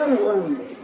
Nah, nah,